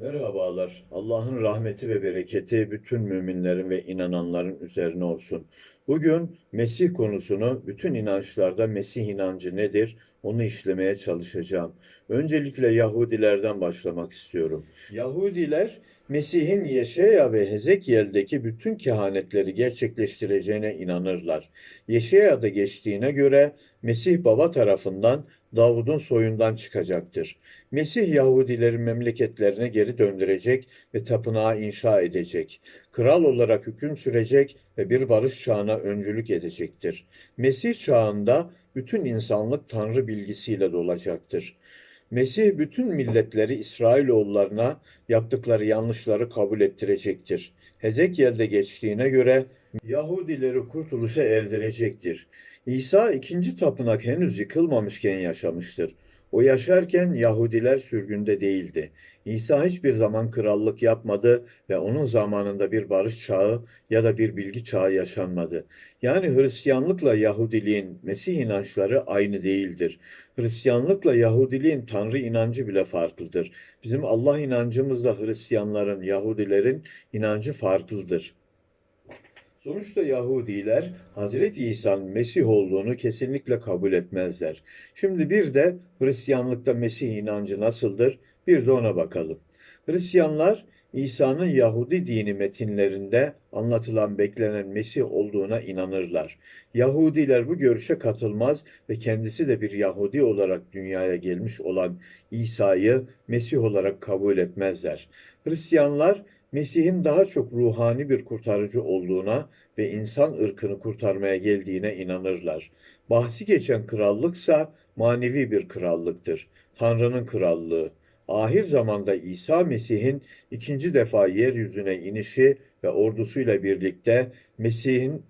Merhabalar. Allah'ın rahmeti ve bereketi bütün müminlerin ve inananların üzerine olsun. Bugün Mesih konusunu bütün inançlarda Mesih inancı nedir onu işlemeye çalışacağım. Öncelikle Yahudilerden başlamak istiyorum. Yahudiler Mesih'in Yeşaya ve Hezekiel'deki bütün kehanetleri gerçekleştireceğine inanırlar. Yeşaya'da geçtiğine göre Mesih baba tarafından Davud'un soyundan çıkacaktır. Mesih Yahudilerin memleketlerine geri döndürecek ve tapınağı inşa edecek. Kral olarak hüküm sürecek ve bir barış çağına öncülük edecektir. Mesih çağında bütün insanlık Tanrı bilgisiyle dolacaktır. Mesih bütün milletleri İsrailoğullarına yaptıkları yanlışları kabul ettirecektir. Hezekiel'de geçtiğine göre Yahudileri kurtuluşa erdirecektir. İsa ikinci tapınak henüz yıkılmamışken yaşamıştır. O yaşarken Yahudiler sürgünde değildi. İsa hiçbir zaman krallık yapmadı ve onun zamanında bir barış çağı ya da bir bilgi çağı yaşanmadı. Yani Hristiyanlıkla Yahudiliğin Mesih inançları aynı değildir. Hristiyanlıkla Yahudiliğin Tanrı inancı bile farklıdır. Bizim Allah inancımızla Hristiyanların, Yahudilerin inancı farklıdır. Sonuçta Yahudiler Hazreti İsa'nın Mesih olduğunu kesinlikle kabul etmezler. Şimdi bir de Hristiyanlıkta Mesih inancı nasıldır? Bir de ona bakalım. Hristiyanlar İsa'nın Yahudi dini metinlerinde anlatılan beklenen Mesih olduğuna inanırlar. Yahudiler bu görüşe katılmaz ve kendisi de bir Yahudi olarak dünyaya gelmiş olan İsa'yı Mesih olarak kabul etmezler. Hristiyanlar Mesih'in daha çok ruhani bir kurtarıcı olduğuna ve insan ırkını kurtarmaya geldiğine inanırlar. Bahsi geçen krallıksa manevi bir krallıktır. Tanrı'nın krallığı. Ahir zamanda İsa Mesih'in ikinci defa yeryüzüne inişi ve ordusuyla birlikte Mesih'in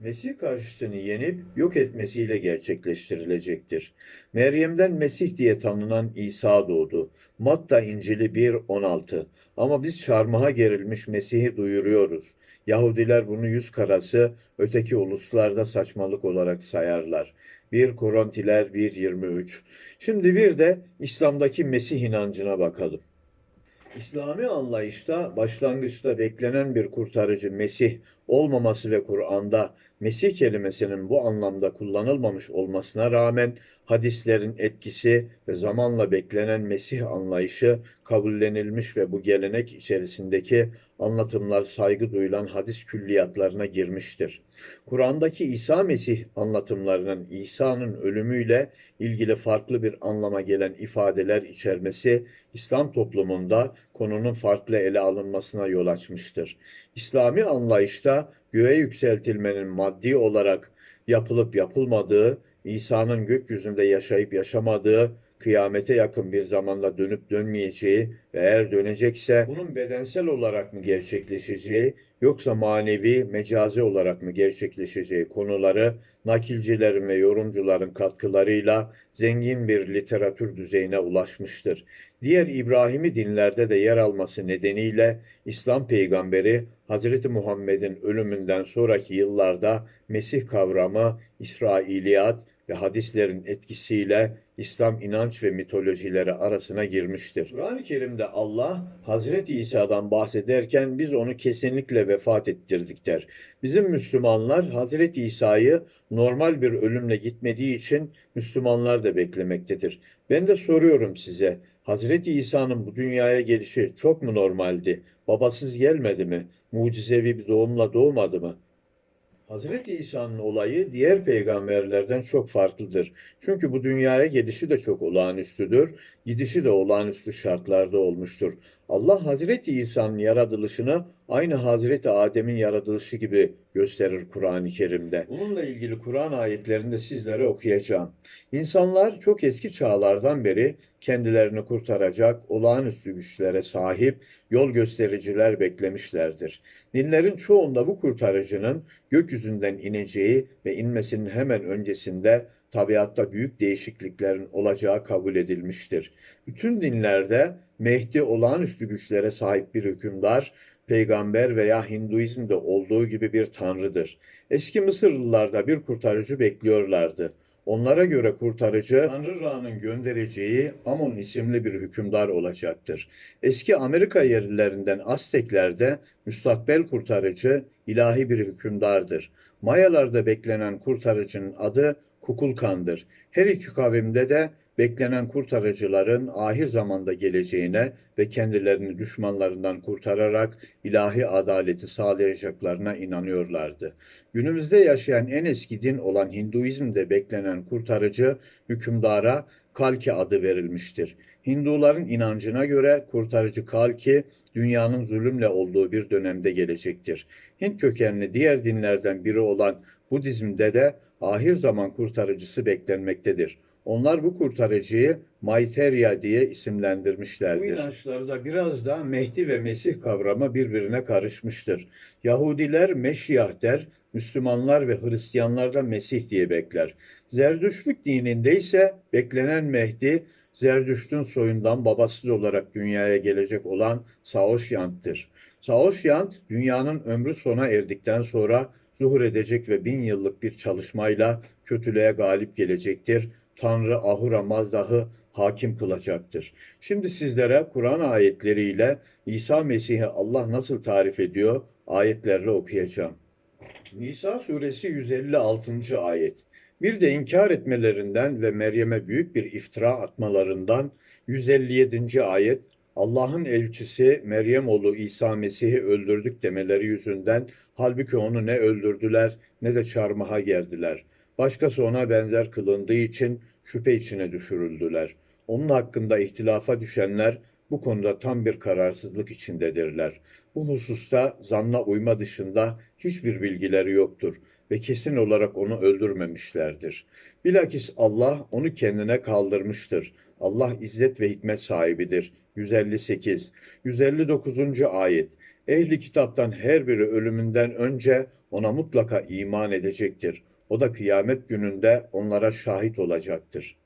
Mesih karşıtını yenip yok etmesiyle gerçekleştirilecektir. Meryem'den Mesih diye tanınan İsa doğdu. Matta İncili 1.16 Ama biz çarmıha gerilmiş Mesih'i duyuruyoruz. Yahudiler bunu yüz karası, öteki uluslarda saçmalık olarak sayarlar. 1 Korintiler 1.23 Şimdi bir de İslam'daki Mesih inancına bakalım. İslami anlayışta başlangıçta beklenen bir kurtarıcı Mesih olmaması ve Kur'an'da Mesih kelimesinin bu anlamda kullanılmamış olmasına rağmen hadislerin etkisi ve zamanla beklenen Mesih anlayışı kabullenilmiş ve bu gelenek içerisindeki anlatımlar saygı duyulan hadis külliyatlarına girmiştir. Kur'an'daki İsa Mesih anlatımlarının İsa'nın ölümüyle ilgili farklı bir anlama gelen ifadeler içermesi İslam toplumunda konunun farklı ele alınmasına yol açmıştır. İslami anlayışta göğe yükseltilmenin maddi olarak yapılıp yapılmadığı, İsa'nın gökyüzünde yaşayıp yaşamadığı, kıyamete yakın bir zamanda dönüp dönmeyeceği ve eğer dönecekse bunun bedensel olarak mı gerçekleşeceği yoksa manevi, mecazi olarak mı gerçekleşeceği konuları nakilcilerin ve yorumcuların katkılarıyla zengin bir literatür düzeyine ulaşmıştır. Diğer İbrahimi dinlerde de yer alması nedeniyle İslam peygamberi Hazreti Muhammed'in ölümünden sonraki yıllarda Mesih kavramı İsrailiyat ve hadislerin etkisiyle İslam inanç ve mitolojileri arasına girmiştir. Kur'an-ı Kerim'de Allah Hazreti İsa'dan bahsederken biz onu kesinlikle vefat ettirdik der. Bizim Müslümanlar Hazreti İsa'yı normal bir ölümle gitmediği için Müslümanlar da beklemektedir. Ben de soruyorum size, Hazreti İsa'nın bu dünyaya gelişi çok mu normaldi? Babasız gelmedi mi? Mucizevi bir doğumla doğmadı mı? Hazreti İsa'nın olayı diğer peygamberlerden çok farklıdır. Çünkü bu dünyaya gelişi de çok olağanüstüdür, gidişi de olağanüstü şartlarda olmuştur. Allah Hazreti İsa'nın yaratılışını aynı Hazreti Adem'in yaratılışı gibi gösterir Kur'an-ı Kerim'de. Bununla ilgili Kur'an ayetlerinde sizlere okuyacağım. İnsanlar çok eski çağlardan beri kendilerini kurtaracak olağanüstü güçlere sahip yol göstericiler beklemişlerdir. Dinlerin çoğunda bu kurtarıcının gökyüzünden ineceği ve inmesinin hemen öncesinde tabiatta büyük değişikliklerin olacağı kabul edilmiştir. Bütün dinlerde Mehdi olağanüstü güçlere sahip bir hükümdar, peygamber veya Hinduizm'de olduğu gibi bir tanrıdır. Eski Mısırlılar da bir kurtarıcı bekliyorlardı. Onlara göre kurtarıcı Tanrı Ra'nın göndereceği Amon isimli bir hükümdar olacaktır. Eski Amerika yerlilerinden Azteklerde müstakbel kurtarıcı ilahi bir hükümdardır. Mayalarda beklenen kurtarıcının adı Kukulkan'dır. Her iki kavimde de beklenen kurtarıcıların ahir zamanda geleceğine ve kendilerini düşmanlarından kurtararak ilahi adaleti sağlayacaklarına inanıyorlardı. Günümüzde yaşayan en eski din olan Hinduizm'de beklenen kurtarıcı hükümdara Kalki adı verilmiştir. Hinduların inancına göre kurtarıcı Kalki dünyanın zulümle olduğu bir dönemde gelecektir. Hint kökenli diğer dinlerden biri olan Budizm'de de ahir zaman kurtarıcısı beklenmektedir. Onlar bu kurtarıcıyı Maitreya diye isimlendirmişlerdir. Bu inançlarda biraz da Mehdi ve Mesih kavramı birbirine karışmıştır. Yahudiler Meşiyah der, Müslümanlar ve Hristiyanlar da Mesih diye bekler. Zerdüştlük dininde ise beklenen Mehdi, Zerdüşt'ün soyundan babasız olarak dünyaya gelecek olan Saoşyant'tır. Saoşyant, dünyanın ömrü sona erdikten sonra zuhur edecek ve bin yıllık bir çalışmayla kötülüğe galip gelecektir. Tanrı Ahura Mazdah'ı hakim kılacaktır. Şimdi sizlere Kur'an ayetleriyle İsa Mesih'i Allah nasıl tarif ediyor ayetlerle okuyacağım. Nisa suresi 156. ayet. Bir de inkar etmelerinden ve Meryem'e büyük bir iftira atmalarından 157. ayet Allah'ın elçisi Meryem oğlu İsa Mesih'i öldürdük demeleri yüzünden halbuki onu ne öldürdüler ne de çarmıha gerdiler. Başkası ona benzer kılındığı için şüphe içine düşürüldüler. Onun hakkında ihtilafa düşenler bu konuda tam bir kararsızlık içindedirler. Bu hususta zanna uyma dışında hiçbir bilgileri yoktur ve kesin olarak onu öldürmemişlerdir. Bilakis Allah onu kendine kaldırmıştır. Allah izzet ve hikmet sahibidir. 158 159. ayet Ehli kitaptan her biri ölümünden önce ona mutlaka iman edecektir. O da kıyamet gününde onlara şahit olacaktır.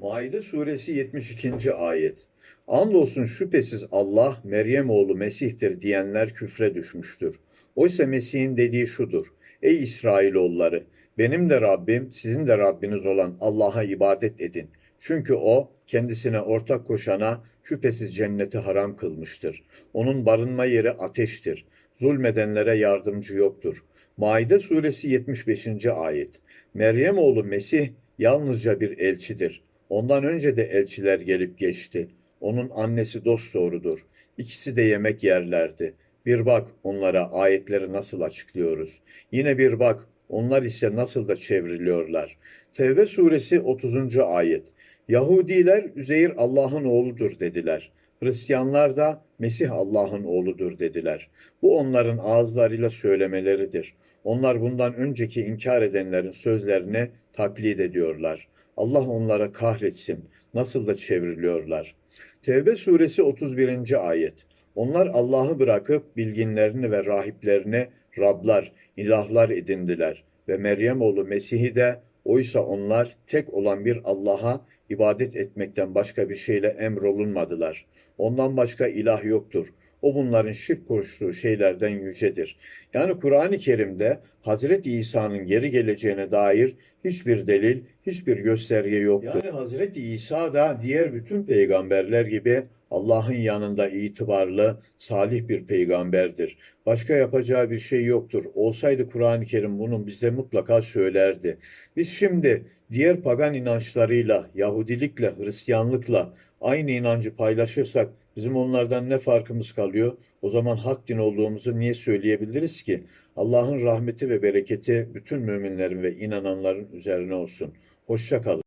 Maide suresi 72. ayet. Andolsun şüphesiz Allah Meryem oğlu Mesih'tir diyenler küfre düşmüştür. Oysa Mesih'in dediği şudur. Ey İsrailoğulları benim de Rabbim sizin de Rabbiniz olan Allah'a ibadet edin. Çünkü o kendisine ortak koşana şüphesiz cenneti haram kılmıştır. Onun barınma yeri ateştir. Zulmedenlere yardımcı yoktur. Maide suresi 75. ayet. Meryem oğlu Mesih yalnızca bir elçidir. Ondan önce de elçiler gelip geçti. Onun annesi dosdoğrudur. İkisi de yemek yerlerdi. Bir bak onlara ayetleri nasıl açıklıyoruz. Yine bir bak onlar ise nasıl da çevriliyorlar. Tevbe suresi 30. ayet. Yahudiler Üzeyir Allah'ın oğludur dediler. Hristiyanlar da Mesih Allah'ın oğludur dediler. Bu onların ağızlarıyla söylemeleridir. Onlar bundan önceki inkar edenlerin sözlerini taklit ediyorlar. Allah onlara kahretsin. Nasıl da çevriliyorlar. Tevbe suresi 31. ayet. Onlar Allah'ı bırakıp bilginlerini ve rahiplerini Rablar, ilahlar edindiler ve Meryem oğlu Mesih'i de oysa onlar tek olan bir Allah'a ibadet etmekten başka bir şeyle emrolunmadılar. Ondan başka ilah yoktur. O bunların şirk koştuğu şeylerden yücedir. Yani Kur'an-ı Kerim'de Hazreti İsa'nın geri geleceğine dair hiçbir delil, hiçbir gösterge yoktur. Yani Hazreti İsa da diğer bütün peygamberler gibi Allah'ın yanında itibarlı, salih bir peygamberdir. Başka yapacağı bir şey yoktur. Olsaydı Kur'an-ı Kerim bunu bize mutlaka söylerdi. Biz şimdi diğer pagan inançlarıyla, Yahudilikle, Hristiyanlıkla aynı inancı paylaşırsak bizim onlardan ne farkımız kalıyor? O zaman hak din olduğumuzu niye söyleyebiliriz ki? Allah'ın rahmeti ve bereketi bütün müminlerin ve inananların üzerine olsun. Hoşça kalın.